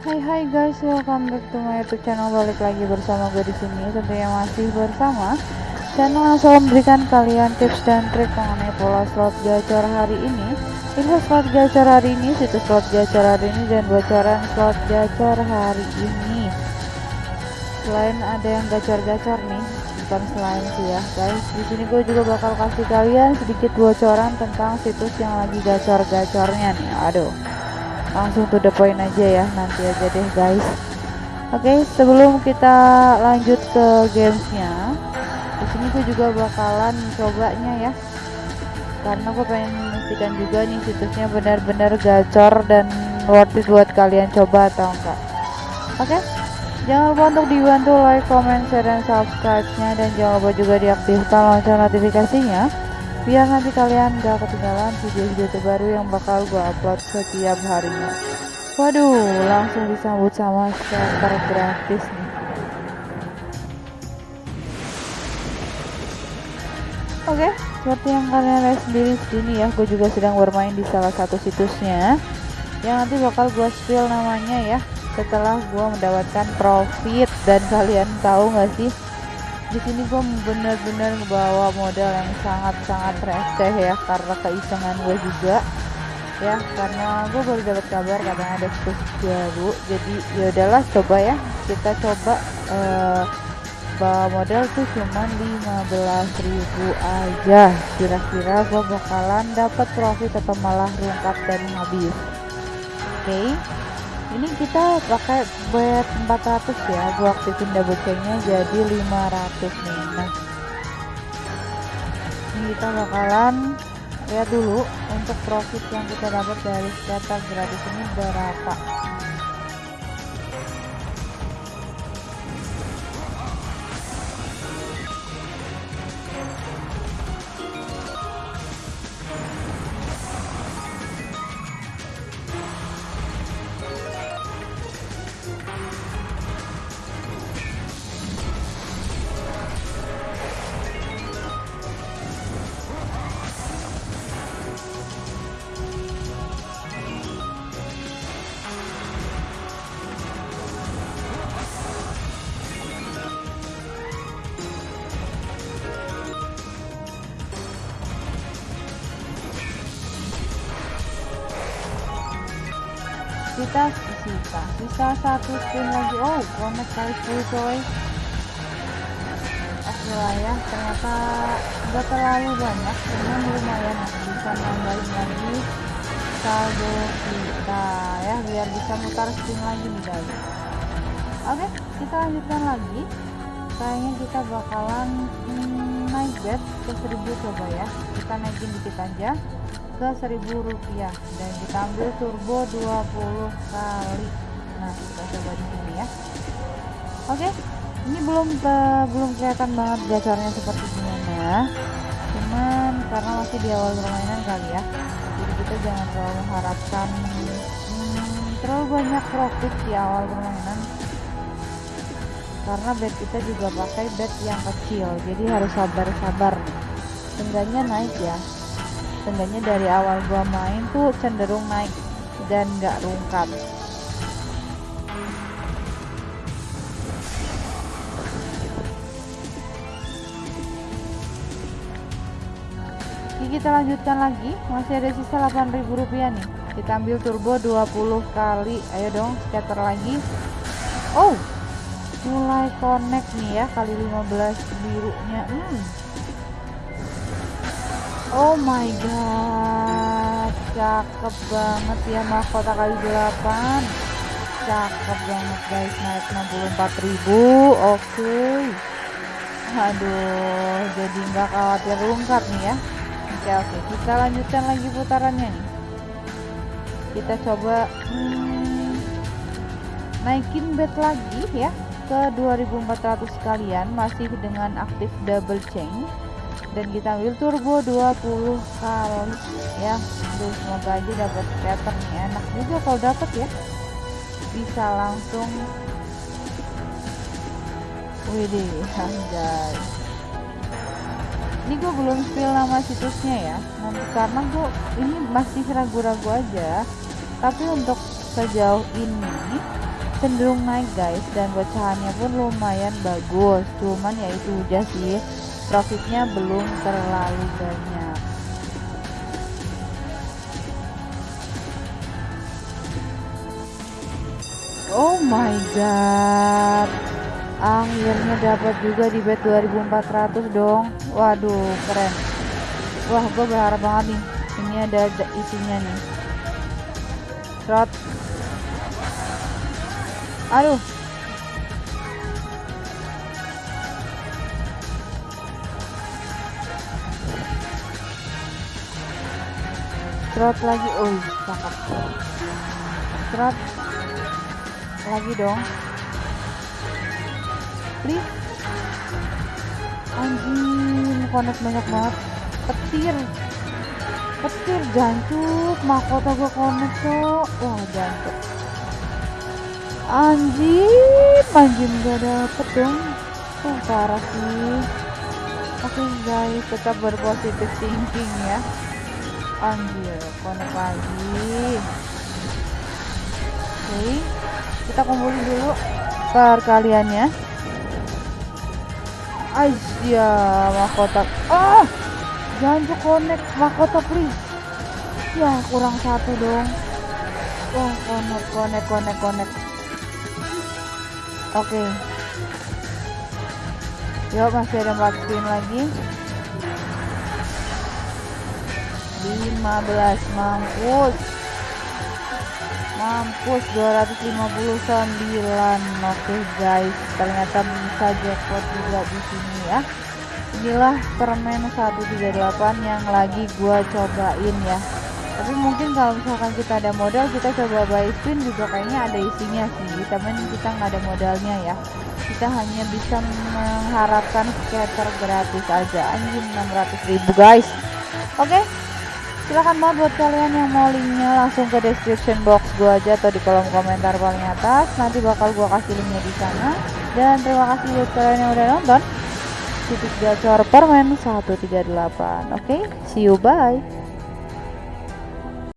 Hai hai guys, welcome back to my YouTube channel. Balik lagi bersama gue di sini. Tentunya masih bersama channel yang selalu memberikan kalian tips dan trik mengenai pola slot gacor hari ini. Info slot gacor hari ini, situs slot gacor hari ini dan bocoran slot gacor hari ini. Selain ada yang gacor-gacor nih, bukan selain sih ya guys. Di sini gue juga bakal kasih kalian sedikit bocoran tentang situs yang lagi gacor-gacornya nih. Aduh langsung to the point aja ya nanti aja deh guys. Oke okay, sebelum kita lanjut ke gamesnya di sini gue juga bakalan cobanya ya. Karena gue pengen memastikan juga nih situsnya benar-benar gacor dan worth it buat kalian coba atau enggak. Oke okay? jangan lupa untuk dibantu like, comment, share, dan subscribe-nya. Dan jangan lupa juga diaktifkan lonceng notifikasinya biar nanti kalian gak ketinggalan video-video terbaru yang bakal gue upload setiap harinya. Waduh langsung disambut sama starter gratis nih. Oke okay, seperti yang kalian lihat sendiri sini ya gue juga sedang bermain di salah satu situsnya. Yang nanti bakal gue spill namanya ya setelah gue mendapatkan profit. Dan kalian tahu gak sih di sini gue bener-bener ngebawa modal yang sangat-sangat receh ya karena keisengan gue juga. Ya karena gue baru dapat kabar katanya ada situs baru. Jadi ya udahlah coba ya. Kita coba uh, bawa modal tuh cuman 15.000 aja. Kira-kira gue bakalan dapat profit atau malah rungkap dan habis. Oke? okay ini kita pakai bet 400 ya gua aktifin double chainnya jadi 500 nih. Nah ini kita bakalan lihat dulu untuk profit yang kita dapat dari scatter gratis ini berapa kita sisa sisa satu spin lagi. Oh connect kali 10 coy oke lah ya ternyata nggak terlalu banyak cuman lumayan bisa nambahin lagi saldo kita ya biar bisa mutar spin lagi nih guys. Oke kita lanjutkan lagi kayaknya kita bakalan hmm, naik bet ke 1000 coba ya. Kita naikin dikit aja ke 1000 rupiah. Dan kita ambil turbo 20 kali. Nah kita coba di sini ya. Oke ini belum uh, belum kelihatan banget gacornya seperti gimana. Cuman karena masih di awal permainan kali ya. Jadi kita jangan terlalu mengharapkan hmm, terlalu banyak profit di awal permainan karena bed kita juga pakai bed yang kecil jadi harus sabar-sabar. Nih naik ya. Seenggaknya dari awal gua main tuh cenderung naik dan nggak rungkat Oke, kita lanjutkan lagi. Masih ada sisa 8000 rupiah nih. Kita ambil turbo 20 kali. Ayo dong scatter lagi. Oh mulai connect nih ya kali 15 birunya. Hmm. Oh my god Cakep banget ya mahkota kali 8 Cakep banget guys Naik 64 ribu. Oke. Okay. Aduh Jadi nggak khawatir rungkat nih ya. Oke oke Kita lanjutkan lagi putarannya nih. Kita coba hmm, Naikin bet lagi ya Ke 2400 sekalian Masih dengan aktif double chain. Dan kita ambil turbo 20 kali ya Aduh, semoga aja dapat scatter nih enak juga kalau dapat ya. Bisa langsung. Widih anjay. Ini gue belum spill nama situsnya ya. Nanti karena gue ini masih ragu-ragu aja. Tapi untuk sejauh ini cenderung naik guys. Dan bocahannya pun lumayan bagus. Cuman ya itu udah sih. Profitnya belum terlalu banyak. Oh my god. Akhirnya dapat juga di bet 2400 dong. Waduh keren. Wah gue berharap banget nih. Ini ada isinya nih. Trot aduh. Trot lagi. Oh cakep Trot lagi dong. Please. Anjing konek banyak banget. Petir. Petir jancuk. Mahkota gue konek cok. Wah jancuk anjing anjing gak dapet dong. Tuh parah sih. Oke guys tetap berpositif thinking ya. Anjir konek lagi. Oke kita kumpulin dulu perkaliannya. Aja mahkota. Ah jangan connect mahkota please. Ya kurang satu dong. Wah connect connect connect connect oke. Okay. yuk masih ada 4 spin lagi. 15 mampus. Mampus 259 oke okay, guys ternyata bisa jackpot juga di sini ya. Inilah permen 138 yang lagi gua cobain ya tapi mungkin kalau misalkan kita ada modal kita coba buy spin juga kayaknya ada isinya sih. Tapi kita nggak ada modalnya ya. Kita hanya bisa mengharapkan scatter gratis aja. Anjing 600 ribu guys. Oke okay? silahkan banget buat kalian yang mau linknya langsung ke description box gua aja atau di kolom komentar paling atas. Nanti bakal gua kasih linknya di sana. Dan terima kasih buat kalian yang udah nonton. Titik gacor permen 138 oke okay? see you bye